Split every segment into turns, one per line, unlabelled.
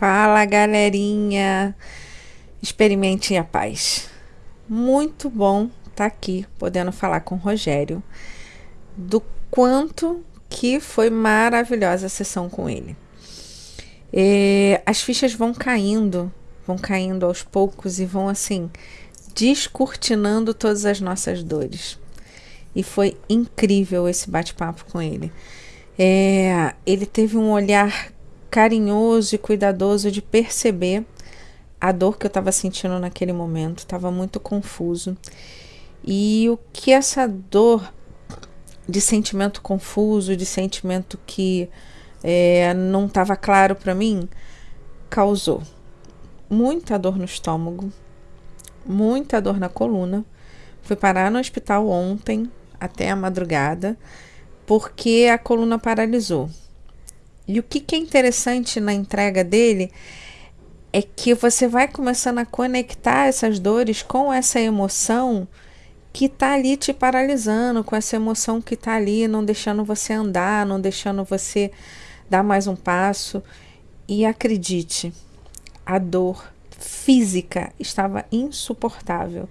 Fala galerinha, experimente a paz. Muito bom estar tá aqui podendo falar com o Rogério do quanto que foi maravilhosa a sessão com ele. É, as fichas vão caindo, vão caindo aos poucos e vão assim descortinando todas as nossas dores. E foi incrível esse bate-papo com ele. É, ele teve um olhar carinhoso e cuidadoso de perceber a dor que eu estava sentindo naquele momento, estava muito confuso. E o que essa dor de sentimento confuso, de sentimento que é, não estava claro para mim, causou muita dor no estômago, muita dor na coluna. Fui parar no hospital ontem, até a madrugada, porque a coluna paralisou. E o que, que é interessante na entrega dele é que você vai começando a conectar essas dores com essa emoção que está ali te paralisando, com essa emoção que está ali não deixando você andar, não deixando você dar mais um passo. E acredite, a dor física estava insuportável.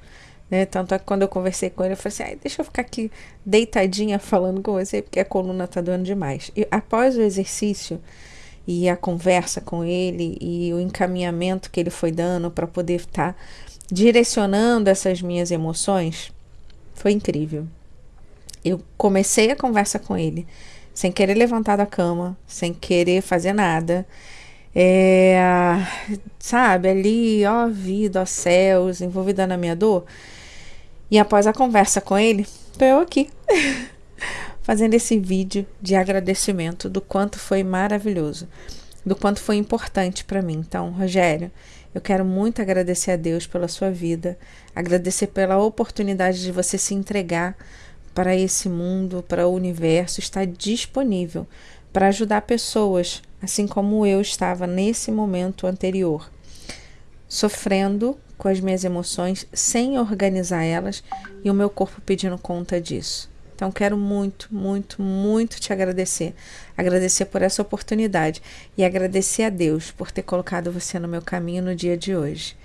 Né? Tanto é que quando eu conversei com ele, eu falei assim: deixa eu ficar aqui deitadinha falando com você, porque a coluna tá doendo demais. E após o exercício e a conversa com ele e o encaminhamento que ele foi dando para poder estar tá direcionando essas minhas emoções, foi incrível. Eu comecei a conversa com ele sem querer levantar da cama, sem querer fazer nada. É, sabe, ali, ó vida, ó céus, envolvida na minha dor. E após a conversa com ele, tô eu aqui, fazendo esse vídeo de agradecimento do quanto foi maravilhoso, do quanto foi importante para mim. Então, Rogério, eu quero muito agradecer a Deus pela sua vida, agradecer pela oportunidade de você se entregar para esse mundo, para o universo, estar disponível para ajudar pessoas, assim como eu estava nesse momento anterior, sofrendo com as minhas emoções sem organizar elas e o meu corpo pedindo conta disso. Então, quero muito, muito, muito te agradecer. Agradecer por essa oportunidade e agradecer a Deus por ter colocado você no meu caminho no dia de hoje.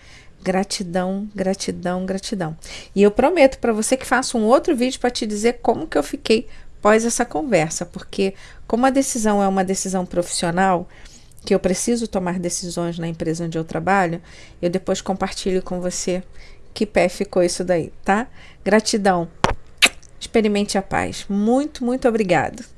Gratidão, gratidão, gratidão. E eu prometo para você que faço um outro vídeo para te dizer como que eu fiquei pós essa conversa, porque como a decisão é uma decisão profissional, que eu preciso tomar decisões na empresa onde eu trabalho, eu depois compartilho com você que pé ficou isso daí, tá? Gratidão. Experimente a paz. Muito, muito obrigado.